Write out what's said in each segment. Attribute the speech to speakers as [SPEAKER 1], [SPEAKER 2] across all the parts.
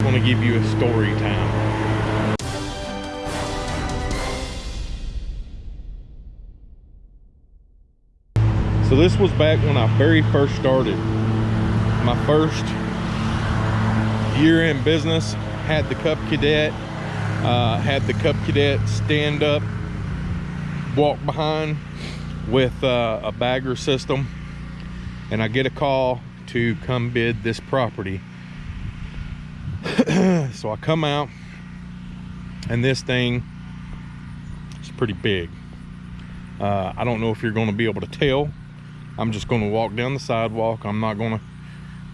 [SPEAKER 1] I'm gonna give you a story time. So this was back when I very first started. My first year in business, had the Cub Cadet, uh, had the Cub Cadet stand up, walk behind with uh, a bagger system. And I get a call to come bid this property. so I come out and this thing is pretty big. Uh, I don't know if you're going to be able to tell. I'm just going to walk down the sidewalk. I'm not going to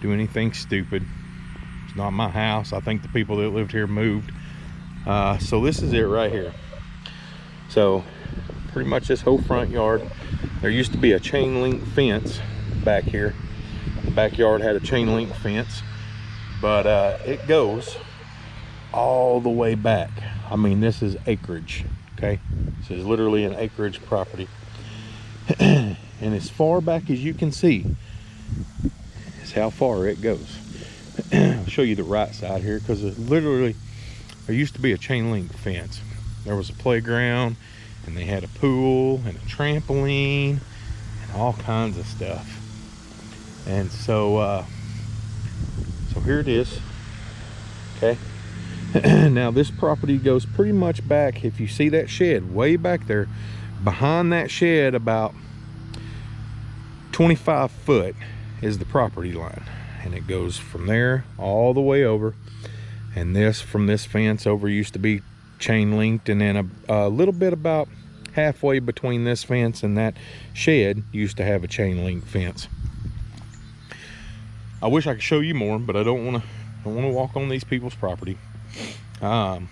[SPEAKER 1] do anything stupid. It's not my house. I think the people that lived here moved. Uh, so this is it right here. So pretty much this whole front yard. There used to be a chain link fence back here. The backyard had a chain link fence, but uh, it goes all the way back. I mean, this is acreage, okay? This is literally an acreage property. and as far back as you can see is how far it goes. I'll show you the right side here because literally there used to be a chain link fence. There was a playground and they had a pool and a trampoline and all kinds of stuff. And so, uh, so here it is. Okay. now this property goes pretty much back. If you see that shed way back there, behind that shed about 25 foot is the property line. And it goes from there all the way over. And this from this fence over used to be chain linked and then a, a little bit about halfway between this fence and that shed used to have a chain link fence. I wish I could show you more, but I don't want to don't want to walk on these people's property. Um,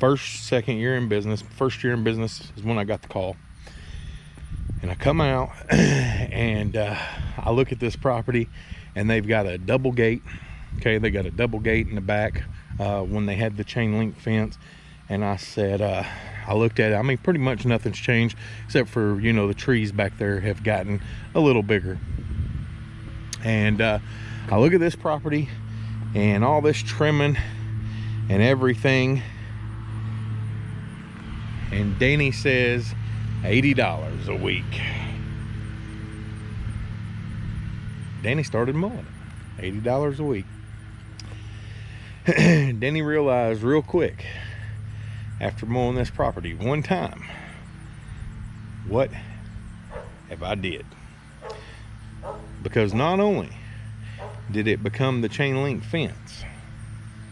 [SPEAKER 1] first, second year in business, first year in business is when I got the call. And I come out and uh, I look at this property and they've got a double gate. Okay, they got a double gate in the back uh, when they had the chain link fence. And I said, uh, I looked at it. I mean, pretty much nothing's changed except for, you know, the trees back there have gotten a little bigger. And uh, I look at this property and all this trimming and everything. And Danny says $80 a week. Danny started mowing it, $80 a week. Danny realized real quick after mowing this property one time what have I did because not only did it become the chain link fence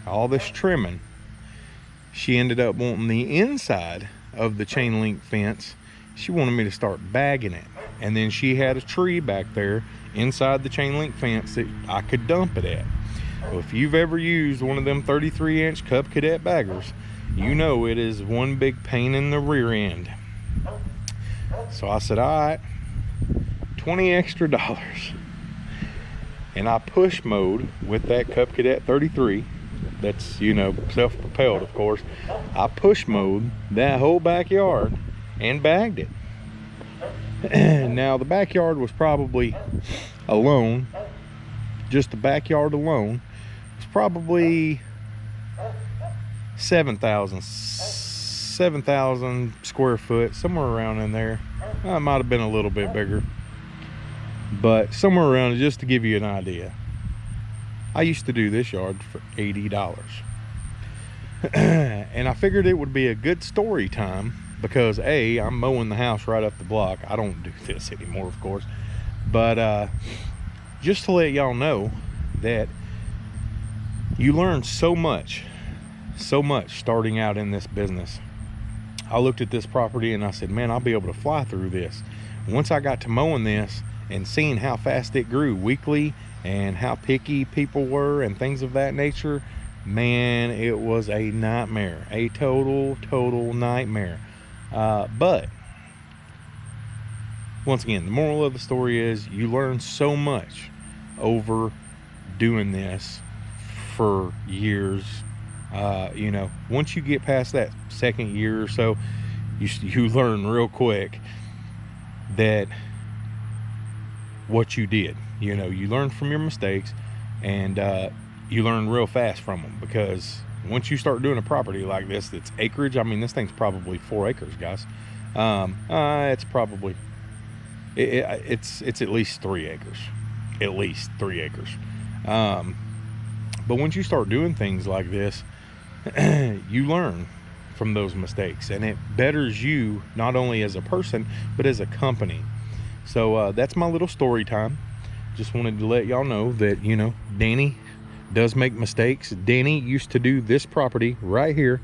[SPEAKER 1] all this trimming she ended up wanting the inside of the chain link fence. She wanted me to start bagging it. And then she had a tree back there inside the chain link fence that I could dump it at. Well, if you've ever used one of them 33 inch Cub Cadet baggers you know it is one big pain in the rear end. So I said all right 20 extra dollars. And I push mode with that Cub Cadet 33 that's you know self-propelled of course. I push mode that whole backyard and bagged it. Now the backyard was probably alone. Just the backyard alone was probably 7,000 7,000 square foot somewhere around in there. It might have been a little bit bigger but somewhere around just to give you an idea I used to do this yard for $80 and I figured it would be a good story time because a I'm mowing the house right up the block. I don't do this anymore of course. But uh, just to let y'all know that you learn so much so much starting out in this business. I looked at this property and I said man I'll be able to fly through this. Once I got to mowing this and seeing how fast it grew weekly and how picky people were and things of that nature man it was a nightmare a total total nightmare. Uh, but once again the moral of the story is you learn so much over doing this for years. Uh, you know once you get past that second year or so you, you learn real quick that what you did. You know you learn from your mistakes and uh, you learn real fast from them because once you start doing a property like this that's acreage i mean this thing's probably four acres guys. Um uh, it's probably it, it, it's it's at least three acres at least three acres. Um but once you start doing things like this you learn from those mistakes and it betters you not only as a person but as a company so uh, that's my little story time. Just wanted to let y'all know that you know danny does make mistakes. Danny used to do this property right here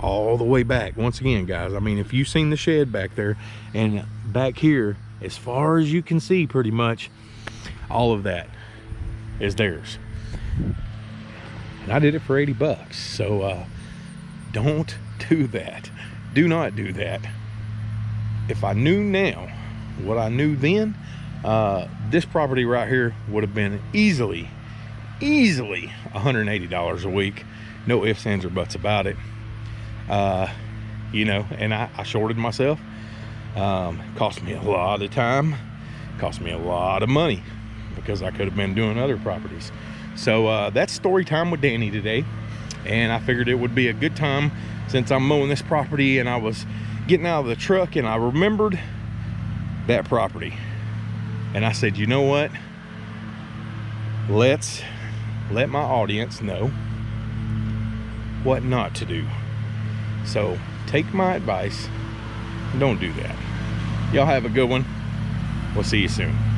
[SPEAKER 1] all the way back. Once again guys i mean if you've seen the shed back there and back here as far as you can see pretty much all of that is theirs. And i did it for 80 bucks. So uh don't do that. Do not do that. If i knew now what i knew then uh this property right here would have been easily easily 180 dollars a week. No ifs ands or buts about it. Uh you know and i, I shorted myself. Um cost me a lot of time cost me a lot of money because i could have been doing other properties. So uh that's story time with danny today and i figured it would be a good time since i'm mowing this property and i was getting out of the truck and i remembered that property. And i said you know what? Let's let my audience know what not to do. So take my advice don't do that. Y'all have a good one. We'll see you soon